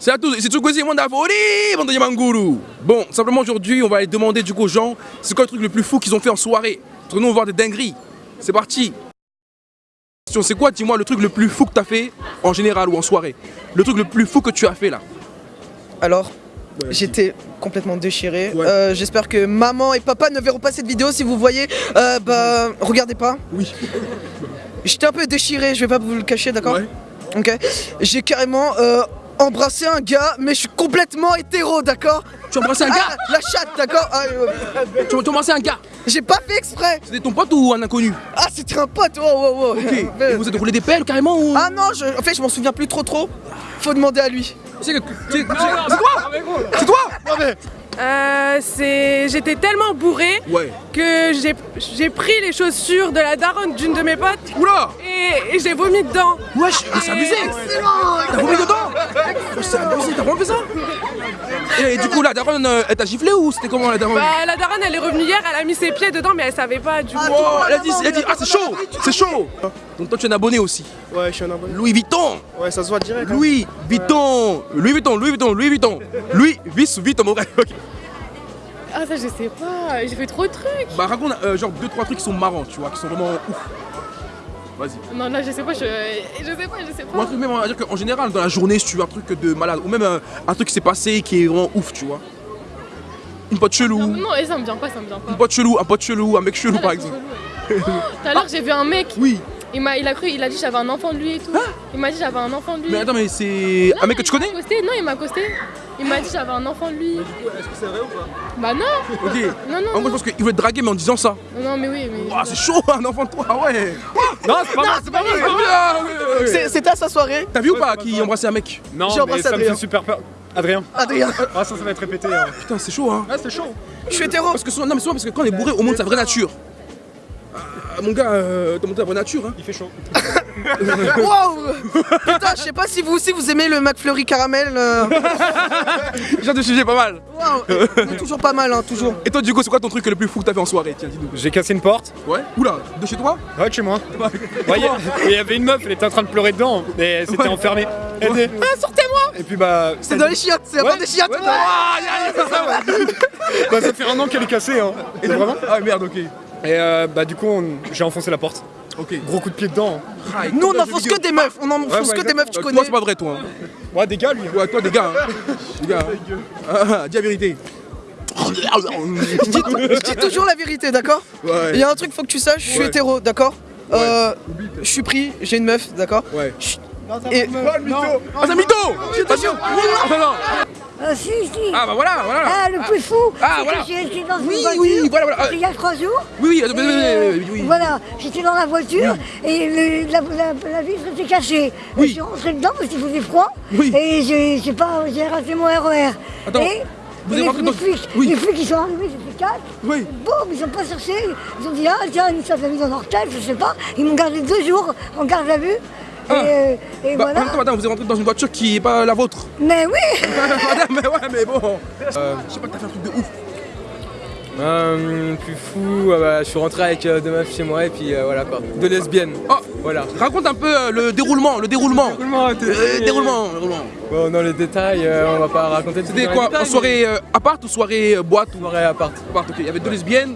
C'est à tous, c'est Tsukwesi Mondafori, Vendredi Manguru. Bon, simplement aujourd'hui, on va aller demander du coup aux gens, c'est quoi le truc le plus fou qu'ils ont fait en soirée? Parce que nous, on va voir des dingueries. C'est parti. C'est quoi, dis-moi, le truc le plus fou que tu as fait en général ou en soirée? Le truc le plus fou que tu as fait là? Alors, j'étais complètement déchiré. Euh, J'espère que maman et papa ne verront pas cette vidéo. Si vous voyez, euh, bah, regardez pas. Oui. J'étais un peu déchiré, je vais pas vous le cacher, d'accord? Ouais. Ok. J'ai carrément euh, embrassé un gars, mais je suis complètement hétéro, d'accord Tu as embrassé un gars Ah, La chatte, d'accord Ah, euh, Tu as embrassé un gars J'ai pas fait exprès. C'était ton pote ou un inconnu Ah, c'était un pote. Wow, wow, wow. Ok. Et vous êtes roulé des pelles carrément ou Ah non, je- en fait, je m'en souviens plus trop trop. Faut demander à lui. C'est que- c'est- c'est- c'est toi C'est toi Euh, c'est... J'étais tellement bourrée Ouais. que j'ai... j'ai pris les chaussures de la daronne d'une de mes potes Oula et, et j'ai vomi dedans. Wesh, mais c'est abusé T'as vomi dedans C'est t'as vraiment fait ça et, du coup, la daronne, euh, elle t'a giflé ou c'était comment la daronne Bah, la daronne elle est revenue hier, elle a mis ses pieds dedans mais elle savait pas du coup. Oh, elle a dit, elle a dit, ah c'est chaud, c'est chaud Donc toi tu es un abonné aussi Ouais, je suis un abonné. Louis Vuitton Ouais, ça se voit direct. hein. Louis Vuitton Louis Vuitton, Louis Vuitton, Louis Vuitton Louis Vis Vuitton, mon. Ah ça je sais pas, j'ai fait trop de trucs. Bah raconte euh, genre deux trois trucs qui sont marrants, tu vois, qui sont vraiment ouf Vas-y Non là je sais pas, je, je sais pas, je sais Ou un pas. truc même, on va dire qu'en général, dans la journée, si tu veux un truc de malade, ou même euh, un truc qui s'est passé qui est vraiment ouf, tu vois Une pote chelou, Non, non, et ça me vient pas, ça me vient pas. une pote chelou, un pote chelou, un mec chelou Ah, par exemple. Tout à l'heure j'ai vu un mec, Oui il m'a, il a cru, il a dit j'avais un enfant de lui et tout. Il m'a dit j'avais un enfant de lui. Mais attends, mais c'est un mec que il tu connais m'a accosté. Non, il m'a accosté. Il m'a dit j'avais un enfant de lui. Est-ce que c'est vrai ou pas? Bah non, Ok non, non. En gros, je non. pense qu'il voulait te draguer, mais en disant ça. Non, mais oui, mais. Ouah, c'est chaud, un enfant de toi, ah ouais Non, c'est pas c'est pas ouais, ouais, ouais. C'était à sa soirée. T'as vu ou pas qui embrassait un mec Non, J'ai embrassé ça me Adrien. fait super peur. Adrien. Adrien. Ah, ça, ça va être répété. hein. Putain, c'est chaud, hein Ah, c'est chaud. Je suis hétéro. Parce que non, mais souvent, parce que quand on est bourré, on montre sa vraie nature. Ah, mon gars, euh, t'as ta vraie nature, hein Il fait chaud. Wow Putain, je sais pas si vous aussi vous aimez le McFlurry caramel. euh. Genre de sujet pas mal. Waouh, mais toujours pas mal, hein, toujours. Et toi, du coup, c'est quoi ton truc le plus fou que t'as fait en soirée Tiens, dis-nous. J'ai cassé une porte. Ouais Oula, de chez toi? Ouais, de chez moi. Ouais, il y a- il y avait une meuf, elle était en train de pleurer dedans, mais c'était Ouais. enfermé. Elle dit Ah, sortez-moi Et puis bah. C'est dans les chiottes, c'est la Ouais, bande des chiottes. ouais, Bah, ça fait un an qu'elle est cassée, hein. Et vraiment? Ah merde, ok. Et euh, bah, du coup, on- j'ai enfoncé la porte. Ok. Gros coup de pied dedans. Ah, Nous on enfonce que des meufs, on enfonce ouais, que des meufs, tu Euh, connais. Toi, c'est pas vrai, toi. hein. Ouais, des gars, lui. Ouais, toi, des gars. Hein. Des gars. hein. Ah, dis la vérité. Je dis, je dis toujours la vérité, d'accord Ouais. Il y a un truc, faut que tu saches, je suis Ouais. hétéro, d'accord Euh, Je suis pris, j'ai une meuf, d'accord Ouais. Et Ah, c'est un mytho Attention Attends. Ah si, si. Ah, bah voilà, voilà. Ah, le plus fou, Ah, voilà. été dans Oui, une voiture, oui, voilà, voilà. il y a trois jours. Oui, oui, et, oui, oui, euh, oui, oui. Voilà, j'étais dans la voiture et le- la, la- la vitre était cachée. Oui. Je suis rentrée dedans parce qu'il faisait froid Oui. et j'ai j'ai pas, j'ai raté mon RER. Attends, et vous les, rentré dans- les flics, Oui. les flics ils sont arrivés, c'était quatre. Oui. Boum, ils ont pas cherché. Ils ont dit ah tiens, ça fait mis dans leur tête, je sais pas. Ils m'ont gardé deux jours en garde à vue. Ah. Et, euh, et Bah, voilà. attends, madame, vous êtes rentré dans une voiture qui est pas la vôtre. Mais oui. madame, mais ouais, mais bon. Euh, je sais pas, t'as fait un truc de ouf. Euh, plus fou, euh, bah, je suis rentré avec euh, deux meufs chez moi et puis euh, voilà quoi. Deux lesbiennes. Oh, Voilà. raconte un peu euh, le déroulement, le déroulement. Déroulement, t'es- Euh, déroulement, déroulement. Bon, dans les détails, euh, on va pas raconter tout C'était quoi détails, En soirée euh, appart ou soirée euh, boîte ou Soirée à part. il y avait deux lesbiennes.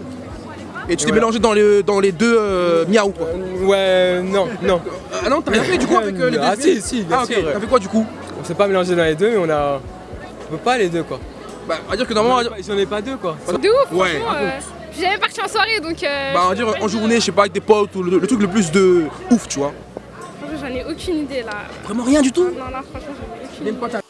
Et tu t'es Ouais. mélangé dans, le, dans les deux euh, miaou quoi. Euh, ouais, non, non. Ah non, t'as rien fait du coup avec euh, les Ah, lesbiennes si, si, bien Ah ok, t'as fait quoi du coup On s'est pas mélangé dans les deux, mais on a. On peut pas les deux quoi. Bah, on va dire que normalement. J'en ai pas deux quoi. De ouf, Ouais, franchement. euh, J'ai jamais parti en soirée donc. euh, Bah, on va dire pas en journée, je sais pas, avec des potes ou le, le truc le plus de ouf, tu vois. Franchement, j'en ai aucune idée là. Vraiment rien du tout Non, là, franchement, j'en ai aucune Même pas ta-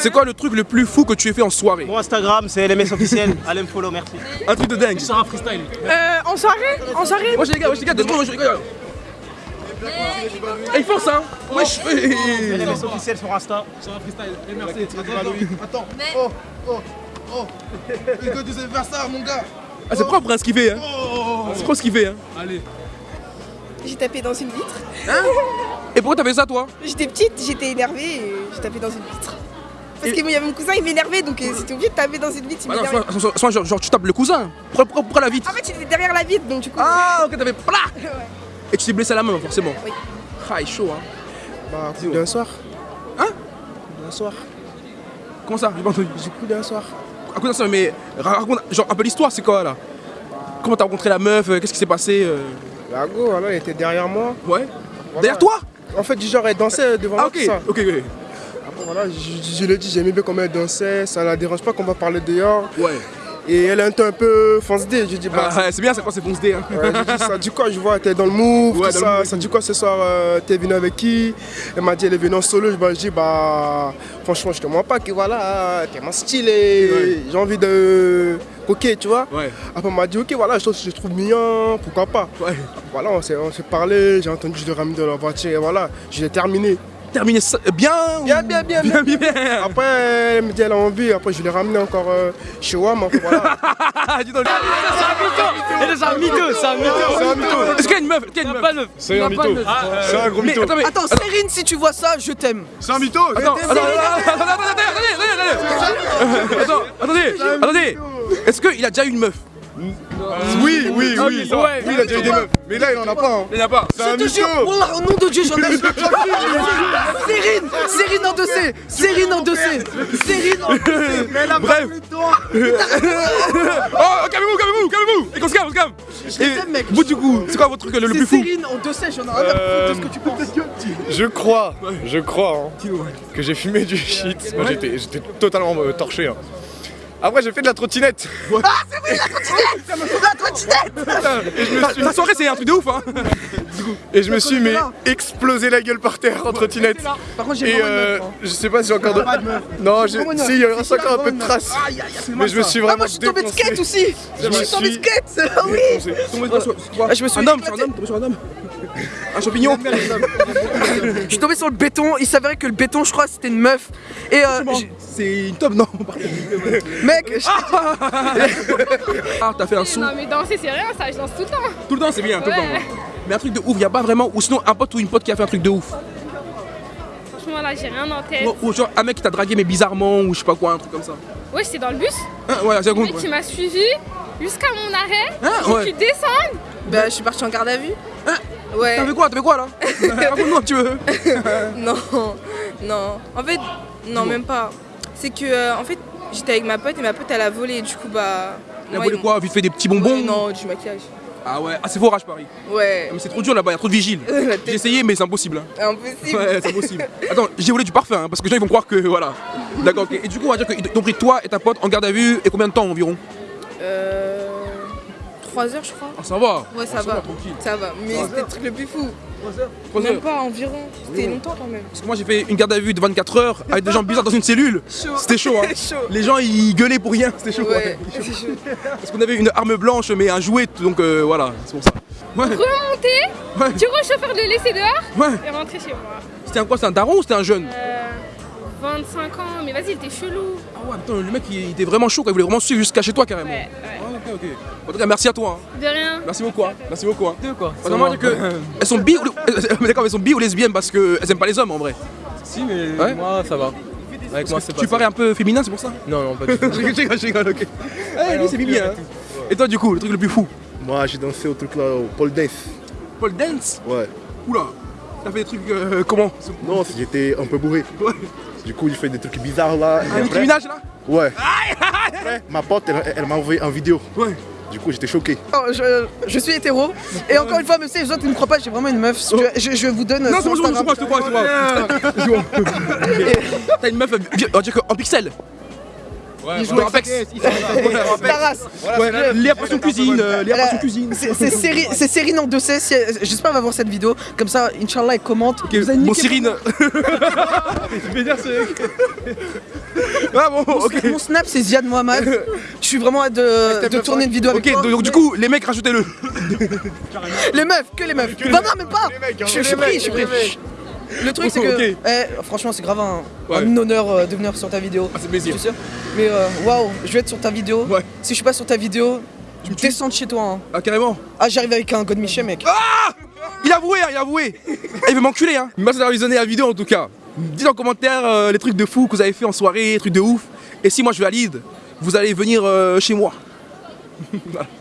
C'est quoi le truc le plus fou que tu aies fait en soirée Mon Instagram, c'est LMS officiel. Allez me follow, merci. Un truc de dingue. C'est un freestyle. Euh, en soirée? En soirée? Moi j'ai les gars, moi j'ai les gars, deux secondes, moi j'ai les gars. Il force hein Wesh. LMS officiel sur Insta. C'est un freestyle. Et merci. Attends. Oh, oh, oh. Et que tu sais faire ça, mon gars. Ah c'est propre hein, ce qu'il fait hein C'est propre ce qu'il fait hein Allez. J'ai tapé dans une vitre. Et pourquoi t'as fait ça toi? J'étais petite, j'étais énervée et j'ai tapé dans une vitre. Parce qu'il y avait mon cousin, il m'énervait donc euh, c'était obligé de taper dans une vitre, il Bah non, m'énervait. soit, soit- soit genre, genre, tu tapes le cousin Pourquoi, pourquoi la vitre En fait, il était derrière la vitre donc du coup. Ah ok t'avais. Et tu t'es blessé à la main, forcément Oui. Ah, il est chaud, hein. Bah, coup d'un soir. Hein Coup d'un soir. Comment ça? J'ai pas entendu. J'ai coup d'un soir. À quoi ça Mais raconte, genre, un peu l'histoire, c'est quoi là? Comment t'as rencontré la meuf euh, Qu'est-ce qui s'est passé euh? La go, voilà, elle était derrière moi. Ouais Voilà. Derrière toi? En fait, du genre, elle dansait devant Ah, moi. ok, tout ça. ok, ok. Voilà, je, je, je l'ai dit, j'aimais bien comment elle dansait. Ça la dérange pas qu'on va parler dehors. Ouais. Et elle est un un peu fonce dé. J'ai dit, bah, Ah, c'est bien, c'est quand c'est fonce D. Hein. Ouais, j'ai ça dit quoi Je vois, t'es dans le move, Ouais, tout dans le ça. move. Ça dit quoi ce soir euh, T'es venu avec qui? Elle m'a dit, elle est venue en solo. Je bah, je dis, bah, franchement, je te mens pas que voilà, t'es mon stylé. Ouais. J'ai envie de. Ok, tu vois. Après, elle m'a dit, ok, voilà, je trouve, je trouve mignon, pourquoi pas. Voilà, on s'est parlé, j'ai entendu, je l'ai ramené dans la voiture et voilà, je l'ai terminé. Terminé ça bien ou- Bien, bien, bien, bien, bien, bien. Après, elle me dit, elle a envie, après, je l'ai ramené encore euh, chez WAM. Voilà. Ah, dis donc. C'est un mytho, c'est un mytho. C'est un mytho. Est-ce qu'il y a une meuf Est-ce qu'il y a une meuf Pas neuf. C'est un mytho. C'est un gros mytho. attends, mais. Attends, Cérine, si tu vois ça, je t'aime. C'est un mytho Attends, attends, attends, attends, attends, attendez, attendez, attendez, attendez, est-ce qu'il a déjà eu une meuf? Oui, oui, oui. ça. Ouais, oui, il a déjà eu des meufs. Mais là, il en a pas. hein. Il n'y en a pas. C'est un Je te jure, mytho. Wallah, au nom de Dieu, j'en ai. Cérine, Cérine en dossier, Cérine en dossier, Cérine en dossier. Bref. Oh, calmez-vous, calmez-vous, calmez-vous Et qu'on se calme, on se calme t'aime, mec. Vous, du coup, c'est quoi votre truc le, plus C'est fou Cérine en dossier, j'en ai rien à foutre de ce que tu penses. Je crois, je crois hein, que j'ai fumé du shit. Moi j'étais, j'étais totalement euh, torché. hein. Après j'ai fait de la trottinette. La trottinette Et je me suis- Ta soirée, c'est un truc de ouf, hein Et je me suis mais explosé la gueule par terre en trottinette. Par contre, j'ai euh, hein. je sais pas si j'ai encore de. Non, j'ai- si il y a C'est encore un peu de la traces. Mais je me suis Ah, vraiment moi, je suis tombé de skate aussi. Je me suis tombé de suis- skate. Ah oui. Ah, je me suis Un homme, un homme, tombé sur un homme Un champignon Je suis tombé sur le béton. Il s'avérait que le béton, je crois, c'était une meuf. Et euh, C'est une top, non mec, je- Ah, t'as fait un son Non mais danser c'est rien ça, je danse tout le temps. Tout le temps, c'est bien, tout le Ouais. temps. Mais un truc de ouf, y a pas vraiment. Ou sinon, un pote ou une pote qui a fait un truc de ouf. Franchement là j'ai rien en tête. Ou, ou genre un mec qui t'a dragué, mais bizarrement, ou je sais pas quoi, un truc comme ça. Ouais j'étais dans le bus, Hein, ouais, c'est le mec qui m'a suivi jusqu'à mon arrêt, Hein, j'ai ouais. pu descendre. Bah, je suis partie en garde à vue. Hein Ouais. T'as fait quoi? T'as fait quoi là? Raconte-nous un petit peu. Non, non. En fait, non, même pas. C'est que, euh, en fait, j'étais avec ma pote et ma pote elle a volé. Du coup, bah. Elle a volé quoi? Vite fait des petits bonbons? Ouais, Non, du maquillage. Ah ouais, ah c'est forage Paris. Ouais. Mais c'est trop dur là-bas, y a trop de vigiles. J'ai essayé, mais c'est impossible. hein. Impossible. Ouais, c'est impossible. Attends, j'ai volé du parfum, hein, parce que les gens ils vont croire que voilà. D'accord, ok. Et du coup, on va dire qu'ils t'ont pris toi et ta pote en garde à vue, et combien de temps environ? Euh. 3 heures, je crois. Ah, ça va. Ouais, ça Ah, va. Ça va. Mais c'était le truc le plus fou. Trois Même heures. pas environ. C'était longtemps quand même. Parce que moi j'ai fait une garde à vue de 24 heures avec des gens bizarres dans une cellule. C'était chaud, hein. chaud. Les gens ils gueulaient pour rien, c'était chaud. Ouais, ouais. chaud. Parce qu'on avait une arme blanche, mais un jouet, donc euh, voilà, c'est pour ça. Ouais, Remonter, ouais, du chauffeur de laisser dehors ouais. et rentrer chez moi. C'était un quoi C'était un daron ou c'était un jeune Euh, 25 ans, mais vas-y il était chelou. Ah ouais, putain, le mec il, il était vraiment chaud, quoi. il voulait vraiment suivre jusqu'à chez toi carrément. Ouais, ouais. Ok. En tout cas, merci à toi. hein. De rien. Merci beaucoup. hein. Merci beaucoup. Hein. Deux quoi. Que elles sont bi ou d'accord, elles sont bi ou lesbiennes parce qu'elles aiment pas les hommes en vrai. Si mais Ouais. moi ça va. Avec moi c'est pas. Tu parais un peu féminin, c'est pour ça? Non non pas du tout. Je rigole, je rigole, ok. Eh, lui c'est Bibi hein. Et toi du coup, le truc le plus fou? Moi, j'ai dansé au truc là, au pole dance. Paul Dance? Ouais. Oula T'as fait des trucs euh, comment? Non, j'étais un peu bourré. Ouais. Du coup, j'ai fait des trucs bizarres là. Un après- criminage là? Ouais. Après, ma pote, elle, elle m'a envoyé en vidéo. Ouais. Du coup, j'étais choqué. Oh, je, je suis hétéro. Et encore une fois, si les autres ne me croient pas, j'ai vraiment une meuf. Tu veux, je, je vous donne. Non, c'est bon, je te crois, je te crois, je crois. Je crois. T'as une meuf, euh, on pixel. Ouais, Dans Apex. Ta race. Ouais, Léa Passion Cuisine, euh, Léa Elle a- Passion Cuisine. C'est c'est Séri- c'est Cérine en dossier. si elle- J'espère qu'elle va voir cette vidéo. Comme ça, Inch'Allah, elle commente. Ok, Bon, Cyrine. Ah bon, ok. Mon snap, c'est Ziad Mohamed. Je suis vraiment hâte de, de tourner une vidéo avec Ok, toi. donc du coup, les mecs, rajoutez-le. Les meufs, que les meufs. Non, non, même pas. Je je suis pris, je suis pris. Le truc, c'est que. Eh, franchement, c'est grave un, Ouais. un honneur euh, de venir sur ta vidéo. Ah, c'est plaisir. Je sûr. Mais euh, waouh, je vais être sur ta vidéo. Ouais. Si je suis pas sur ta vidéo, tu me descends de chez toi. hein. Ah, carrément. Ah, j'arrive avec un God Michel, mec. Il a avoué, hein, il a avoué. Eh, il veut m'enculer, hein. Merci d'avoir visionné la vidéo en tout cas. Dites en commentaire euh, les trucs de fou que vous avez fait en soirée, les trucs de ouf. Et si moi je valide, vous allez venir euh, chez moi.